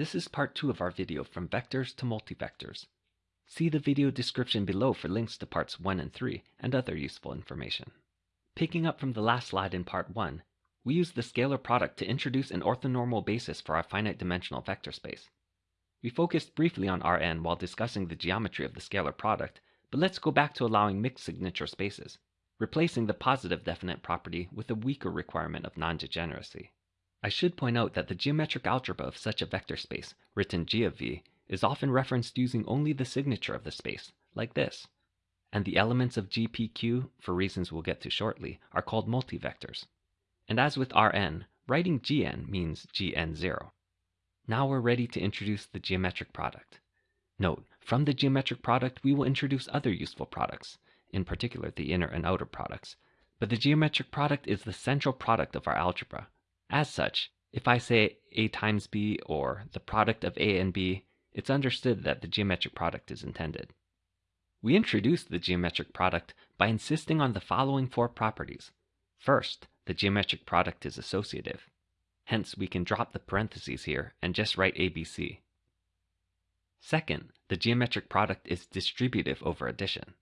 This is part 2 of our video from vectors to multivectors. See the video description below for links to parts 1 and 3 and other useful information. Picking up from the last slide in part 1, we used the scalar product to introduce an orthonormal basis for our finite dimensional vector space. We focused briefly on Rn while discussing the geometry of the scalar product, but let's go back to allowing mixed signature spaces, replacing the positive definite property with a weaker requirement of non-degeneracy. I should point out that the geometric algebra of such a vector space, written g of v, is often referenced using only the signature of the space, like this. And the elements of GPQ, for reasons we'll get to shortly, are called multivectors. And as with Rn, writing Gn means Gn0. Now we're ready to introduce the geometric product. Note, from the geometric product we will introduce other useful products, in particular the inner and outer products, but the geometric product is the central product of our algebra, as such, if I say a times b or the product of a and b, it's understood that the geometric product is intended. We introduce the geometric product by insisting on the following four properties. First, the geometric product is associative. Hence, we can drop the parentheses here and just write ABC. Second, the geometric product is distributive over addition.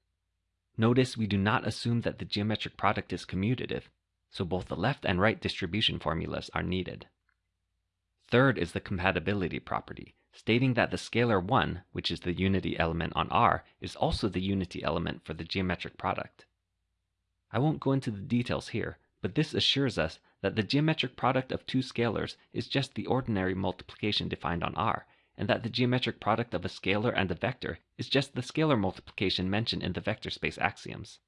Notice we do not assume that the geometric product is commutative, so both the left and right distribution formulas are needed. Third is the compatibility property, stating that the scalar 1, which is the unity element on R, is also the unity element for the geometric product. I won't go into the details here, but this assures us that the geometric product of two scalars is just the ordinary multiplication defined on R, and that the geometric product of a scalar and a vector is just the scalar multiplication mentioned in the vector space axioms.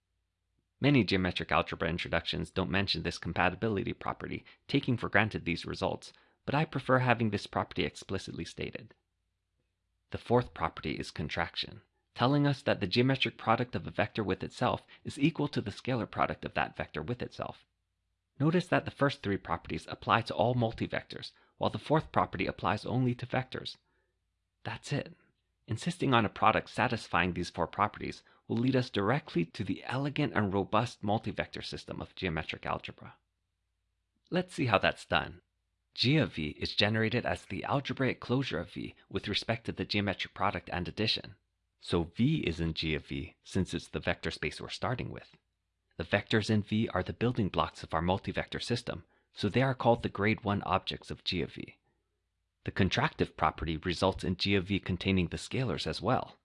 Many geometric algebra introductions don't mention this compatibility property, taking for granted these results, but I prefer having this property explicitly stated. The fourth property is contraction, telling us that the geometric product of a vector with itself is equal to the scalar product of that vector with itself. Notice that the first three properties apply to all multivectors, while the fourth property applies only to vectors. That's it. Insisting on a product satisfying these four properties will lead us directly to the elegant and robust multivector system of geometric algebra. Let's see how that's done. G of v is generated as the algebraic closure of v with respect to the geometric product and addition. So v is in G of v since it's the vector space we're starting with. The vectors in v are the building blocks of our multivector system, so they are called the grade 1 objects of G of v. The contractive property results in G of v containing the scalars as well.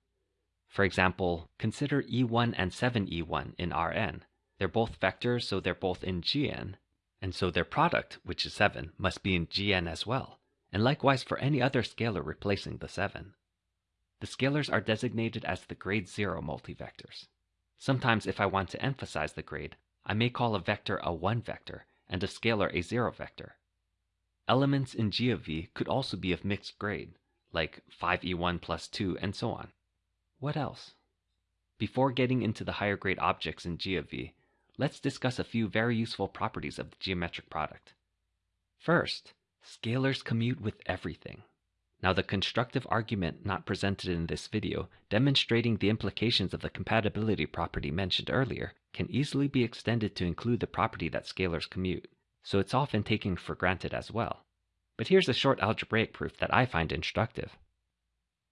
For example, consider E1 and 7E1 in Rn. They're both vectors, so they're both in Gn, and so their product, which is 7, must be in Gn as well, and likewise for any other scalar replacing the 7. The scalars are designated as the grade 0 multivectors. Sometimes if I want to emphasize the grade, I may call a vector a 1 vector and a scalar a 0 vector. Elements in G of v could also be of mixed grade, like 5e1 plus 2 and so on. What else? Before getting into the higher grade objects in G of v, let's discuss a few very useful properties of the geometric product. First, scalars commute with everything. Now the constructive argument not presented in this video, demonstrating the implications of the compatibility property mentioned earlier, can easily be extended to include the property that scalars commute, so it's often taken for granted as well. But here's a short algebraic proof that I find instructive.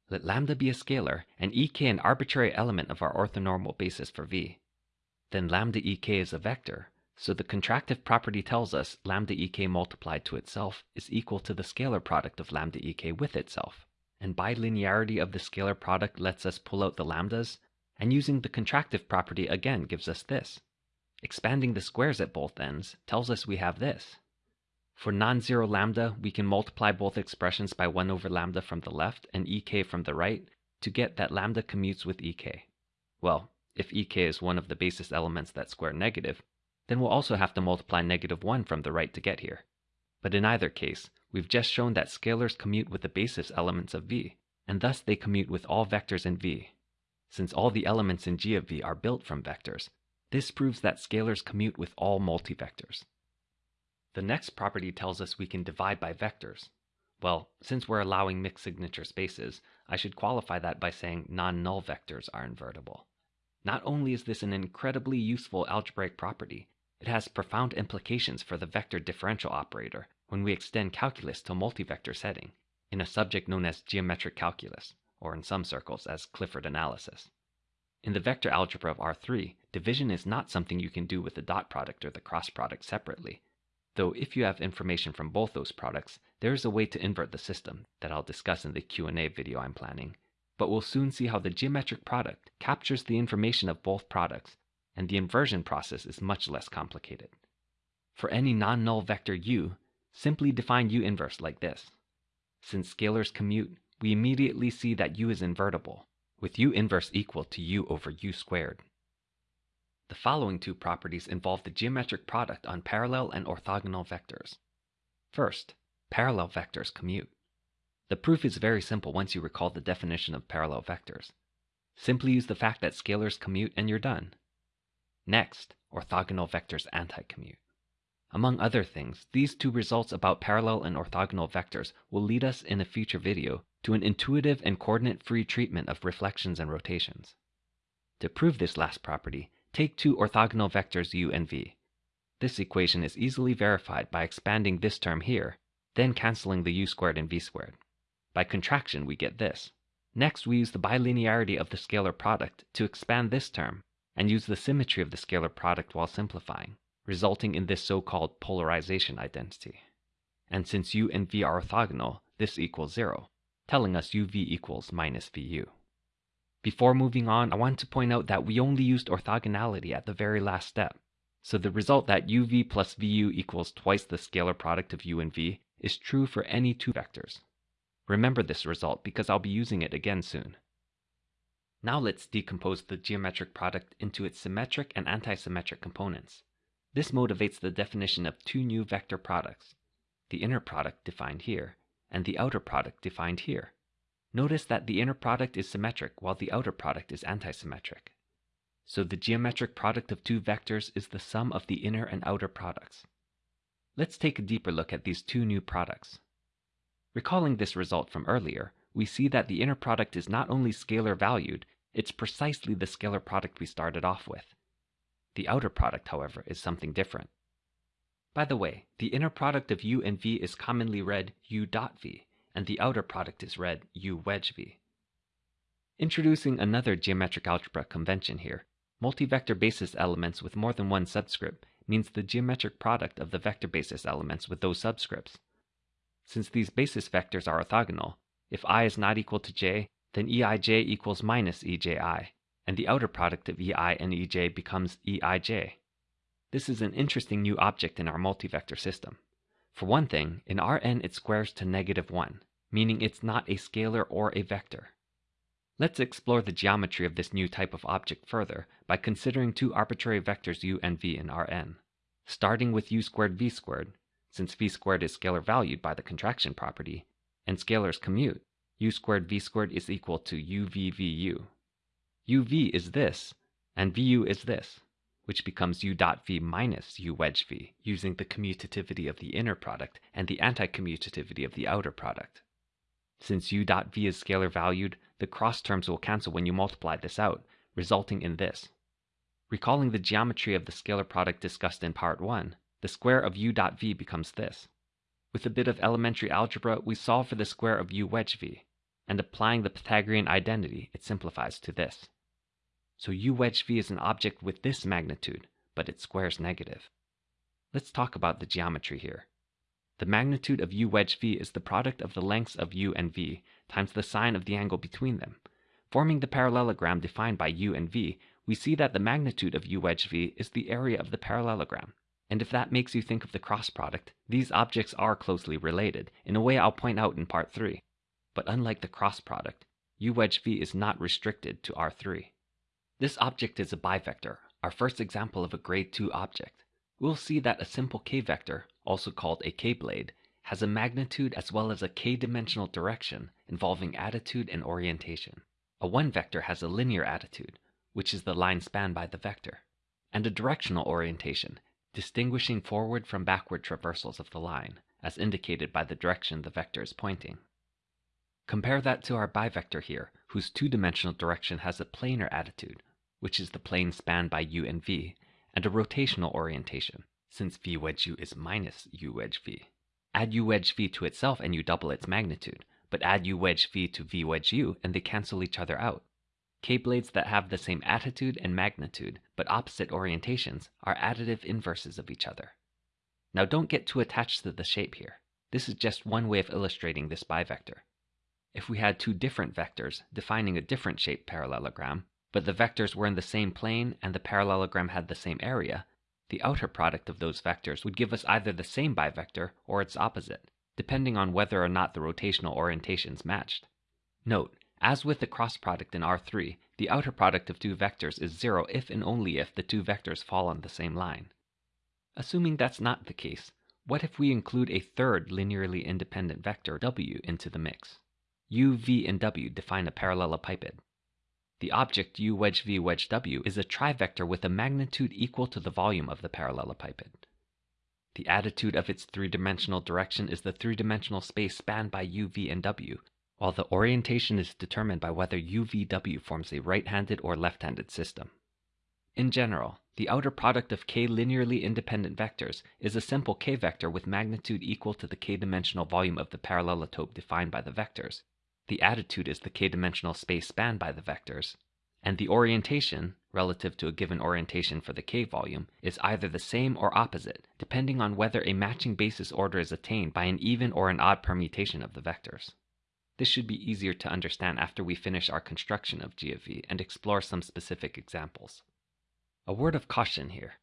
Let lambda be a scalar and ek an arbitrary element of our orthonormal basis for v. Then lambda ek is a vector, so the contractive property tells us lambda ek multiplied to itself is equal to the scalar product of lambda ek with itself. And bilinearity of the scalar product lets us pull out the lambdas, and using the contractive property again gives us this. Expanding the squares at both ends tells us we have this. For non-zero lambda, we can multiply both expressions by 1 over lambda from the left and ek from the right to get that lambda commutes with ek. Well, if ek is one of the basis elements that square negative, then we'll also have to multiply negative 1 from the right to get here. But in either case, we've just shown that scalars commute with the basis elements of V, and thus they commute with all vectors in V. Since all the elements in G of V are built from vectors, this proves that scalars commute with all multivectors. The next property tells us we can divide by vectors. Well, since we're allowing mixed signature spaces, I should qualify that by saying non-null vectors are invertible. Not only is this an incredibly useful algebraic property, it has profound implications for the vector differential operator when we extend calculus to multivector setting, in a subject known as geometric calculus, or in some circles as Clifford analysis. In the vector algebra of R3, division is not something you can do with the dot product or the cross product separately, though if you have information from both those products, there is a way to invert the system that I'll discuss in the Q&A video I'm planning. But we'll soon see how the geometric product captures the information of both products, and the inversion process is much less complicated. For any non-null vector u, simply define u inverse like this. Since scalars commute, we immediately see that u is invertible, with u inverse equal to u over u squared. The following two properties involve the geometric product on parallel and orthogonal vectors. First, parallel vectors commute. The proof is very simple once you recall the definition of parallel vectors. Simply use the fact that scalars commute and you're done. Next, orthogonal vectors anti-commute. Among other things, these two results about parallel and orthogonal vectors will lead us in a future video to an intuitive and coordinate-free treatment of reflections and rotations. To prove this last property, take two orthogonal vectors u and v. This equation is easily verified by expanding this term here, then canceling the u squared and v squared. By contraction, we get this. Next, we use the bilinearity of the scalar product to expand this term, and use the symmetry of the scalar product while simplifying, resulting in this so-called polarization identity. And since u and v are orthogonal, this equals zero, telling us uv equals minus vu. Before moving on, I want to point out that we only used orthogonality at the very last step. So the result that uv plus vu equals twice the scalar product of u and v is true for any two vectors. Remember this result because I'll be using it again soon. Now let's decompose the geometric product into its symmetric and antisymmetric components. This motivates the definition of two new vector products, the inner product defined here, and the outer product defined here. Notice that the inner product is symmetric while the outer product is antisymmetric. So the geometric product of two vectors is the sum of the inner and outer products. Let's take a deeper look at these two new products. Recalling this result from earlier, we see that the inner product is not only scalar valued, it's precisely the scalar product we started off with. The outer product, however, is something different. By the way, the inner product of u and v is commonly read u dot v, and the outer product is read u wedge v. Introducing another geometric algebra convention here, multivector basis elements with more than one subscript means the geometric product of the vector basis elements with those subscripts. Since these basis vectors are orthogonal, if i is not equal to j, then eij equals minus eji, and the outer product of ei and ej becomes eij. This is an interesting new object in our multivector system. For one thing, in Rn it squares to negative 1, meaning it's not a scalar or a vector. Let's explore the geometry of this new type of object further by considering two arbitrary vectors u and v in Rn. Starting with u squared v squared, since v squared is scalar valued by the contraction property, and scalars commute, u squared v squared is equal to uvvu. uv is this, and vu is this which becomes u dot v minus u wedge v, using the commutativity of the inner product and the anti-commutativity of the outer product. Since u dot v is scalar valued, the cross terms will cancel when you multiply this out, resulting in this. Recalling the geometry of the scalar product discussed in part 1, the square of u dot v becomes this. With a bit of elementary algebra, we solve for the square of u wedge v, and applying the Pythagorean identity, it simplifies to this. So u wedge v is an object with this magnitude, but its square is negative. Let's talk about the geometry here. The magnitude of u wedge v is the product of the lengths of u and v times the sine of the angle between them. Forming the parallelogram defined by u and v, we see that the magnitude of u wedge v is the area of the parallelogram. And if that makes you think of the cross product, these objects are closely related, in a way I'll point out in part 3. But unlike the cross product, u wedge v is not restricted to R3. This object is a bivector, our first example of a grade 2 object. We'll see that a simple k-vector, also called a k-blade, has a magnitude as well as a k-dimensional direction involving attitude and orientation. A one-vector has a linear attitude, which is the line spanned by the vector, and a directional orientation, distinguishing forward from backward traversals of the line, as indicated by the direction the vector is pointing. Compare that to our bivector here, whose two-dimensional direction has a planar attitude, which is the plane spanned by u and v, and a rotational orientation, since v wedge u is minus u wedge v. Add u wedge v to itself and you double its magnitude, but add u wedge v to v wedge u and they cancel each other out. K-blades that have the same attitude and magnitude, but opposite orientations, are additive inverses of each other. Now don't get too attached to the shape here. This is just one way of illustrating this bivector. If we had two different vectors defining a different shaped parallelogram, but the vectors were in the same plane and the parallelogram had the same area, the outer product of those vectors would give us either the same bivector or its opposite, depending on whether or not the rotational orientations matched. Note, as with the cross product in R3, the outer product of two vectors is zero if and only if the two vectors fall on the same line. Assuming that's not the case, what if we include a third linearly independent vector w into the mix? U, v, and w define a parallelepiped. The object u wedge v wedge w is a trivector with a magnitude equal to the volume of the parallelepiped. The attitude of its three-dimensional direction is the three-dimensional space spanned by u, v, and w, while the orientation is determined by whether UVW forms a right-handed or left-handed system. In general, the outer product of k linearly independent vectors is a simple k vector with magnitude equal to the k-dimensional volume of the parallelotope defined by the vectors. The attitude is the k-dimensional space spanned by the vectors, and the orientation, relative to a given orientation for the k volume, is either the same or opposite, depending on whether a matching basis order is attained by an even or an odd permutation of the vectors. This should be easier to understand after we finish our construction of G of V and explore some specific examples. A word of caution here.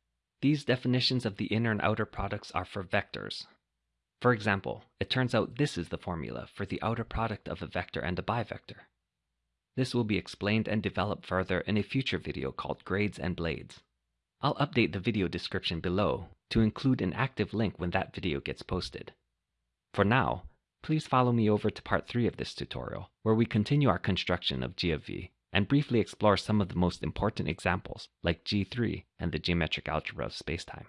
These definitions of the inner and outer products are for vectors. For example, it turns out this is the formula for the outer product of a vector and a bivector. This will be explained and developed further in a future video called Grades and Blades. I'll update the video description below to include an active link when that video gets posted. For now, Please follow me over to part 3 of this tutorial, where we continue our construction of G of V and briefly explore some of the most important examples, like G3 and the geometric algebra of spacetime.